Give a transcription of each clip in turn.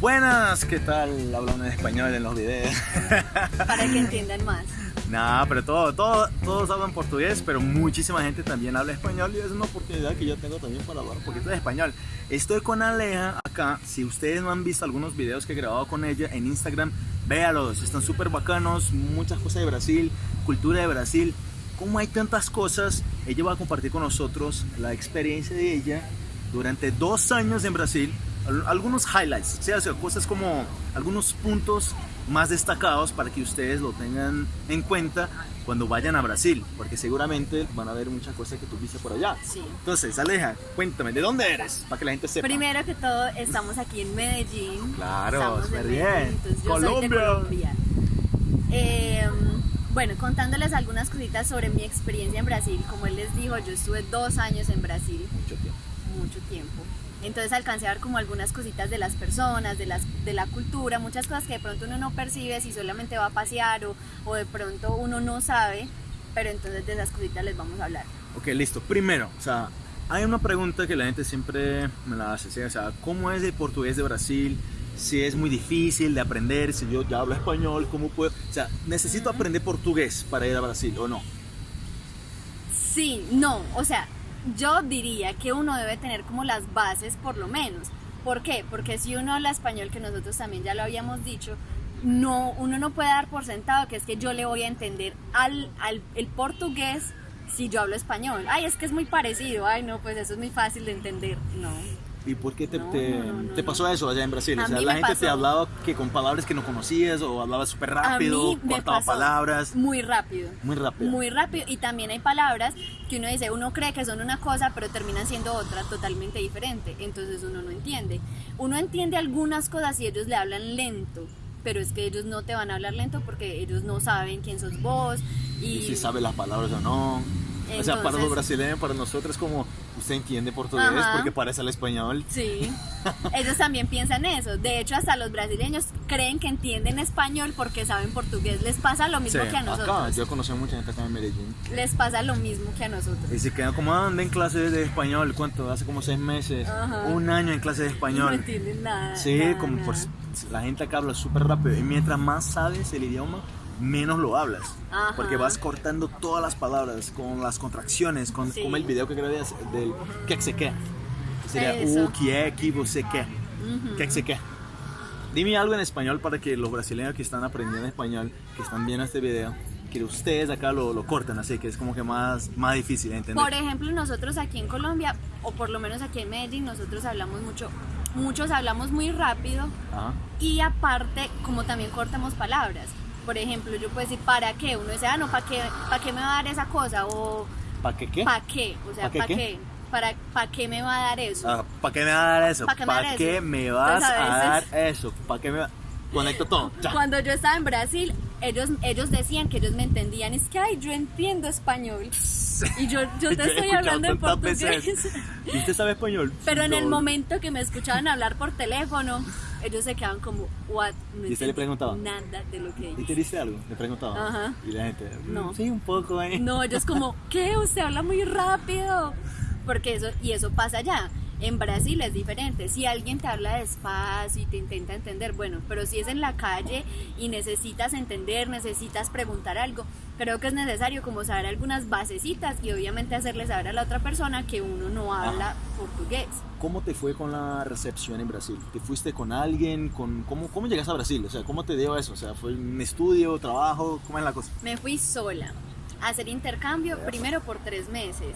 Buenas, ¿qué tal? Hablan en español en los videos. Para que entiendan más. Nah, pero todo, todo, todos hablan portugués, pero muchísima gente también habla español y es una oportunidad que yo tengo también para hablar un poquito de español. Estoy con Aleja acá, si ustedes no han visto algunos videos que he grabado con ella en Instagram, véalos, están súper bacanos, muchas cosas de Brasil, cultura de Brasil, como hay tantas cosas, ella va a compartir con nosotros la experiencia de ella durante dos años en Brasil, algunos highlights, o sea, cosas como algunos puntos más destacados para que ustedes lo tengan en cuenta cuando vayan a Brasil, porque seguramente van a ver muchas cosas que tú viste por allá. Sí. Entonces, Aleja, cuéntame, ¿de dónde eres? Para que la gente sepa. Primero que todo, estamos aquí en Medellín. Claro, estamos en bien. Medellín, yo Colombia. soy de Colombia. Eh, bueno, contándoles algunas cositas sobre mi experiencia en Brasil. Como él les dijo, yo estuve dos años en Brasil, Mucho tiempo. mucho tiempo. Entonces alcancé a ver como algunas cositas de las personas, de, las, de la cultura, muchas cosas que de pronto uno no percibe si solamente va a pasear o, o de pronto uno no sabe, pero entonces de esas cositas les vamos a hablar. Ok, listo. Primero, o sea, hay una pregunta que la gente siempre me la hace, ¿sí? o sea, ¿cómo es el portugués de Brasil? Si es muy difícil de aprender, si yo ya hablo español, ¿cómo puedo? O sea, ¿necesito aprender portugués para ir a Brasil o no? Sí, no, o sea, yo diría que uno debe tener como las bases por lo menos. ¿Por qué? Porque si uno habla español, que nosotros también ya lo habíamos dicho, no, uno no puede dar por sentado que es que yo le voy a entender al, al el portugués si yo hablo español. Ay, es que es muy parecido. Ay, no, pues eso es muy fácil de entender. No. ¿Y por qué te, No, te, no, no, te pasó eso allá en Brasil? A o sea, la gente te pasó. hablaba que con palabras que no conocías o hablaba súper rápido, cortaba palabras. muy rápido. Muy rápido. Muy rápido. Y también hay palabras que uno dice, uno cree que son una cosa, pero terminan siendo otra totalmente diferente. Entonces uno no entiende. Uno entiende algunas cosas y ellos le hablan lento. Pero es que ellos no te van a hablar lento porque ellos no saben quién sos vos. Y, y si sabe las palabras o no. o sea, para los Entonces- brasileños, para nosotros como usted entiende portugués Ajá. porque parece el español. Sí, ellos también piensan eso. De hecho, hasta los brasileños creen que entienden español porque saben portugués. Les pasa lo mismo Sí, que a nosotros. acá, yo conocí a mucha gente acá en Medellín. Les pasa lo mismo que a nosotros. Y se quedan como, ah, anda en clase de español, ¿cuánto? Hace como seis meses, Ajá. un año en clase de No español. entienden nada. Sí, nada, como nada. pues, la gente acá habla súper rápido. Y mientras más sabes el idioma, menos lo hablas. Ajá. Porque vas cortando todas las palabras con las contracciones, con, Sí. como el video que grabé del que se qué. Que Sería u, que, que, você. Ujú. Que se qué. Dime algo en español para que los brasileños que están aprendiendo español, que están viendo este video, que ustedes acá lo, lo corten así, que es como que más, más difícil de entender. Por ejemplo, nosotros aquí en Colombia, o por lo menos aquí en Medellín, nosotros hablamos mucho, muchos hablamos muy rápido Ajá. y aparte, como también cortamos palabras. Por ejemplo, yo puedo decir, ¿para qué? Uno dice, ah, no, ¿para qué, ¿para qué me va a dar esa cosa? O, ¿Para qué qué? ¿para qué? O sea, ¿Pa' qué ¿para qué? qué? ¿Para, ¿Para qué me va a dar eso? Ah, ¿Para qué me vas a dar eso? ¿Pa' qué ¿Para qué me vas Entonces, a a dar eso? ¿Para qué me va- Conecto todo. Ya. Cuando yo estaba en Brasil, ellos, ellos decían que ellos me entendían. Es que, ay, yo entiendo español. Y yo, yo te estoy hablando en portugués. veces. ¿Y usted sabe español? Pero en el momento que me escuchaban hablar por teléfono, ellos se quedaban como, what? No ¿Y usted le preguntaba? Nada de lo que ¿Y te dice. dice algo? Le preguntaba. Ajá. Y la gente, No. "Mm, Sí, un poco, ¿eh? No, ellos como, ¿qué? Usted habla muy rápido. Porque eso, y eso pasa allá. En Brasil es diferente. Si alguien te habla despacio y te intenta entender, bueno, pero si es en la calle y necesitas entender, necesitas preguntar algo, creo que es necesario como saber algunas basecitas y obviamente hacerle saber a la otra persona que uno no habla portugués. ¿Cómo te fue con la recepción en Brasil? ¿Te fuiste con alguien? Con, ¿cómo, ¿Cómo llegas a Brasil? O sea, ¿cómo te dio eso? O sea, ¿fue un estudio, trabajo? ¿Cómo es la cosa? Me fui sola a hacer intercambio, primero por tres meses,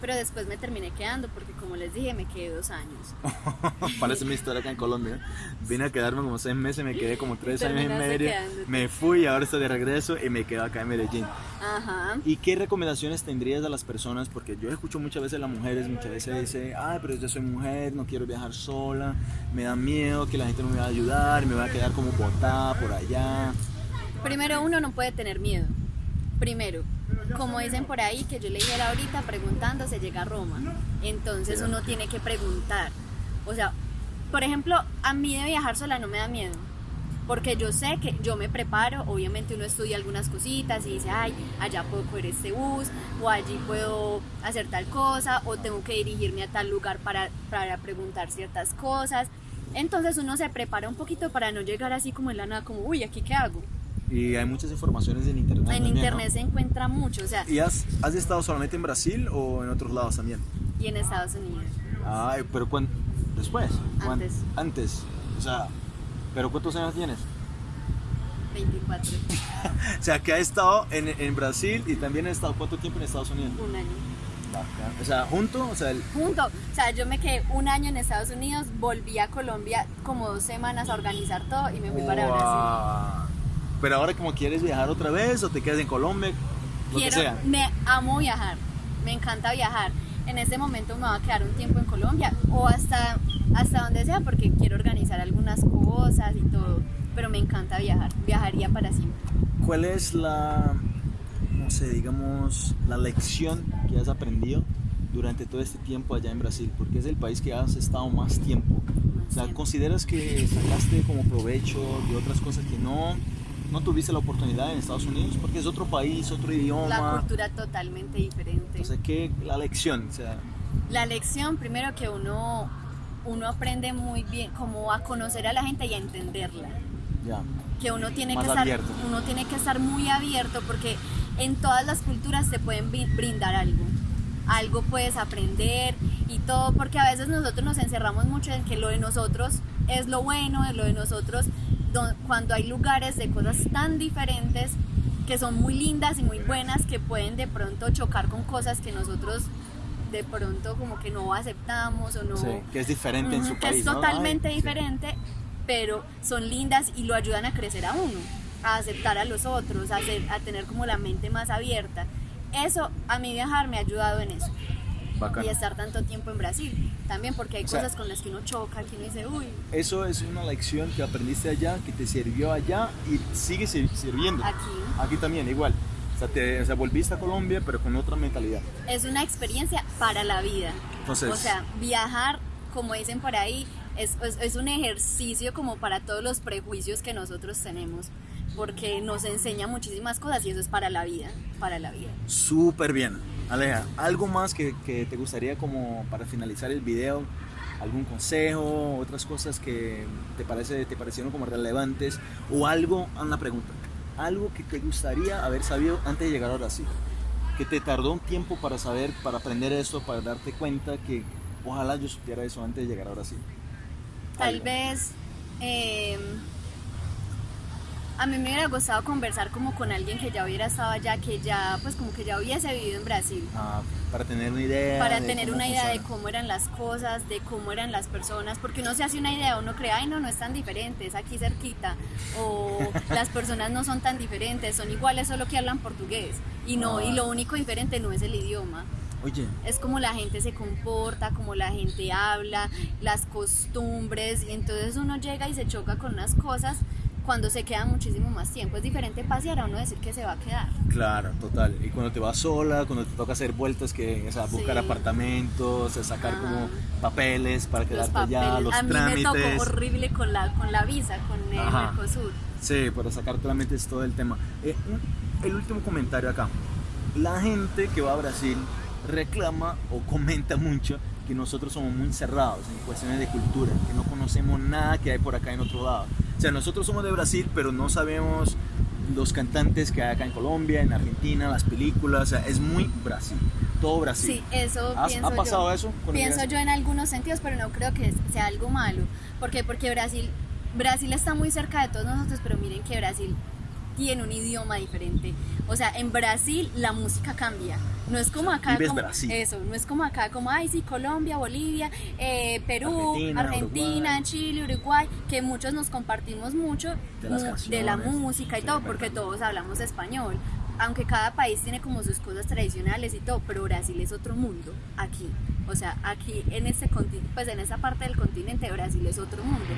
pero después me terminé quedando porque como les dije, me quedé dos años. Parece mi historia acá en Colombia. Vine a quedarme como seis meses, me quedé como tres años y medio. Me fui, ahora estoy de regreso y me quedo acá en Medellín. Ajá. ¿Y qué recomendaciones tendrías a las personas? Porque yo escucho muchas veces a las mujeres, muchas veces dicen, ay, pero yo soy mujer, no quiero viajar sola, me da miedo que la gente no me va a ayudar, me va a quedar como botada por allá. Primero uno no puede tener miedo. Primero, como dicen por ahí, que yo le dije ahorita, preguntando se llega a Roma. Entonces uno tiene que preguntar. O sea, por ejemplo, a mí de viajar sola no me da miedo. Porque yo sé que yo me preparo, obviamente uno estudia algunas cositas y dice, ay, allá puedo coger este bus, o allí puedo hacer tal cosa, o tengo que dirigirme a tal lugar para, para preguntar ciertas cosas. Entonces uno se prepara un poquito para no llegar así como en la nada, como, uy, ¿aquí qué hago? Y hay muchas informaciones en internet. En también, ¿no? internet se encuentra mucho, o sea, ¿Y has, has estado solamente en Brasil o en otros lados también? y en Estados Unidos. Ay, pero ¿cuán- después? ¿Cuán- Antes. Antes. O sea, ¿pero cuántos años tienes? 24, O sea, que ha estado en, en Brasil y también ha estado cuánto tiempo en Estados Unidos. un año. Bacán. O sea, junto, o sea, el- Junto, o sea, yo me quedé un año en Estados Unidos, volví a Colombia como dos semanas a organizar todo y me fui para Brasil. Pero ahora como quieres viajar otra vez o te quedas en Colombia, lo que Quiero, sea. me amo viajar, me encanta viajar. En este momento me va a quedar un tiempo en Colombia o hasta, hasta donde sea porque quiero organizar algunas cosas y todo, pero me encanta viajar, viajaría para siempre. ¿Cuál es la, no sé, digamos, la lección que has aprendido durante todo este tiempo allá en Brasil? Porque es el país que has estado más tiempo. O sea, Siempre. ¿consideras que sacaste como provecho de otras cosas que no, no tuviste la oportunidad en Estados Unidos? Porque es otro país, otro La idioma. cultura totalmente diferente. Sea, ¿qué la lección? O sea, La lección, primero que uno, uno aprende muy bien como a conocer a la gente y a entenderla. ya. que uno tiene Más que estar uno tiene que estar muy abierto porque en todas las culturas te pueden bri- brindar algo algo puedes aprender y todo porque a veces nosotros nos encerramos mucho en que lo de nosotros es lo bueno lo de nosotros cuando hay lugares de cosas tan diferentes que son muy lindas y muy buenas que pueden de pronto chocar con cosas que nosotros de pronto como que no aceptamos o no Sí, que es diferente en su país. Es ¿no? totalmente sí. diferente, pero son lindas y lo ayudan a crecer a uno, a aceptar a los otros, a, ser- a tener como la mente más abierta. Eso, a mí viajar me ha ayudado en eso. Y estar tanto tiempo en Brasil, también porque hay O sea, cosas con las que uno choca, que uno dice, uy, Eso es una lección que aprendiste allá, que te sirvió allá y sigue sir- sirviendo. aquí. Aquí también, igual. O sea, te, o sea, volviste a Colombia, pero con otra mentalidad. Es una experiencia para la vida. Entonces- o sea, viajar, como dicen por ahí, es, es- es un ejercicio como para todos los prejuicios que nosotros tenemos, porque nos enseña muchísimas cosas y eso es para la vida, para la vida. Súper bien. Aleja, ¿algo más que, que te gustaría como para finalizar el video? ¿Algún consejo? ¿Otras cosas que te, parece, te parecieron como relevantes? ¿O algo, una pregunta, algo que te gustaría haber sabido antes de llegar a Brasil? Que te tardó un tiempo para saber, para aprender esto, para darte cuenta que ojalá yo supiera eso antes de llegar a Brasil. Tal vez eh, a mí me hubiera gustado conversar como con alguien que ya hubiera estado allá, que ya pues como que ya hubiese vivido en Brasil. Ah, para tener una idea. para de tener una idea de funciona. cómo eran las cosas, de cómo eran las personas, porque uno se hace una idea, uno cree, ay no, no es tan diferente, es aquí cerquita, o las personas no son tan diferentes, son iguales, solo que hablan portugués, y no, Ah. y lo único diferente no es el idioma, Oye, es como la gente se comporta, como la gente habla, las costumbres, y entonces uno llega y se choca con unas cosas cuando se queda muchísimo más tiempo, es diferente pasear a uno decir que se va a quedar. Claro, total. Y cuando te vas sola, cuando te toca hacer vueltas, que, o sea, buscar Sí. apartamentos, sea, sacar Ajá. como papeles para quedarte allá, los a mí me trámites. tocó horrible con la, con la visa, con el. Mercosur. Sí, para sacar trámites todo el tema. Eh, el último comentario acá. La gente que va a Brasil reclama o comenta mucho que nosotros somos muy cerrados en cuestiones de cultura, que no conocemos nada que hay por acá en otro lado. O sea, nosotros somos de Brasil, pero no sabemos los cantantes que hay acá en Colombia, en Argentina, las películas, o sea, es muy Brasil, todo Brasil. Sí, eso ¿Has- pienso ¿Ha pasado yo. eso? con Pienso yo en algunos sentidos, pero no creo que sea algo malo. ¿Por qué? Porque Brasil, Brasil está muy cerca de todos nosotros, pero miren que Brasil tiene un idioma diferente. O sea, en Brasil la música cambia. No es como acá. vives como, Brasil. Eso, no es como acá, como, ay, sí, Colombia, Bolivia, eh, Perú, Argentina, Argentina, Uruguay. Chile, Uruguay, que muchos nos compartimos mucho De las de la música y Sí, todo, porque todos hablamos español. Aunque cada país tiene como sus cosas tradicionales y todo, pero Brasil es otro mundo aquí. O sea, aquí en este continente, pues en esa parte del continente, Brasil es otro mundo.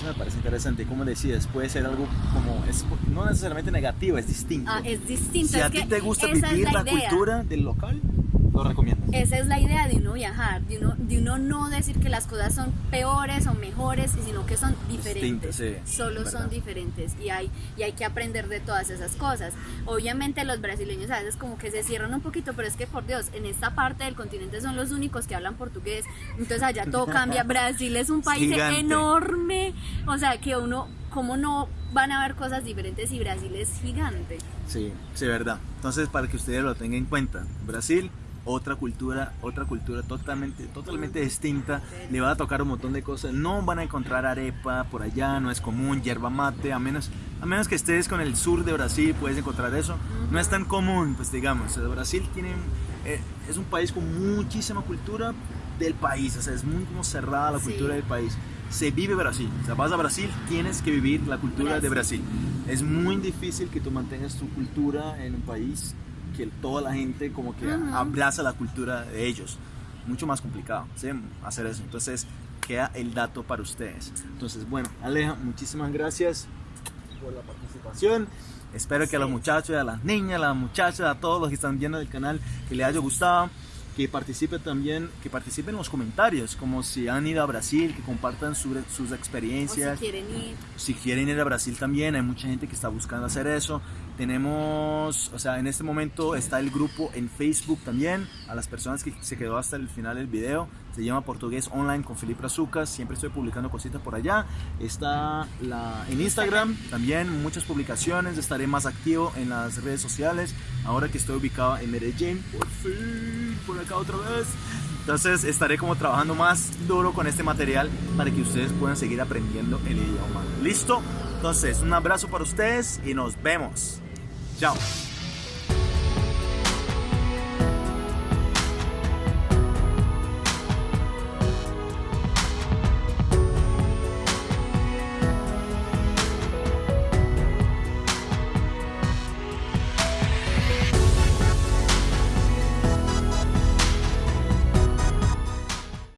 Eso me parece interesante. Como decías, puede ser algo como, es, no necesariamente negativo, es distinto. Ah, es distinto. si es a ti te gusta vivir la, idea. cultura del local, lo recomiendas. Esa es la idea de uno viajar, de uno, de uno no decir que las cosas son peores o mejores, sino que son diferentes. Sí, Solo verdad. son diferentes y hay, y hay que aprender de todas esas cosas. Obviamente los brasileños a veces como que se cierran un poquito, pero es que por Dios, en esta parte del continente son los únicos que hablan portugués, entonces allá todo cambia. Brasil es un país Gigante. enorme, o sea que uno, ¿cómo no van a ver cosas diferentes y Brasil es gigante? Sí, sí, verdad. Entonces, para que ustedes lo tengan en cuenta, Brasil, otra cultura, otra cultura totalmente, totalmente distinta. Le va a tocar un montón de cosas. No van a encontrar arepa por allá, no es común, yerba mate, a menos, a menos que estés con el sur de Brasil, puedes encontrar eso. No es tan común, pues digamos. El Brasil tiene, eh, es un país con muchísima cultura del país, o sea, es muy como cerrada la Sí. cultura del país. Se vive Brasil, o sea, vas a Brasil, tienes que vivir la cultura de Brasil. Es muy difícil que tú mantengas tu cultura en un país que toda la gente como que Ujú. abraza la cultura de ellos. Mucho más complicado ¿sí? hacer eso. Entonces queda el dato para ustedes. Entonces, bueno, Aleja, muchísimas gracias por la participación. Espero que a los Sí. muchachos, a las niñas, a las muchachas, a todos los que están viendo el canal, que les haya gustado. Que participen también, que participen en los comentarios, como si han ido a Brasil, que compartan su- sus O experiencias si quieren ir. si quieren ir a Brasil también, hay mucha gente que está buscando hacer eso. Tenemos, o sea, en este momento está el grupo en Facebook también, a las personas que se quedó hasta el final del video. Se llama Portugués Online con Felipe Azucas, siempre estoy publicando cositas por allá. Está la, en Instagram también, muchas publicaciones, estaré más activo en las redes sociales, ahora que estoy ubicado en Medellín, por fin, por acá otra vez. Entonces estaré como trabajando más duro con este material para que ustedes puedan seguir aprendiendo el idioma. ¿Listo? Entonces, un abrazo para ustedes y nos vemos. jump.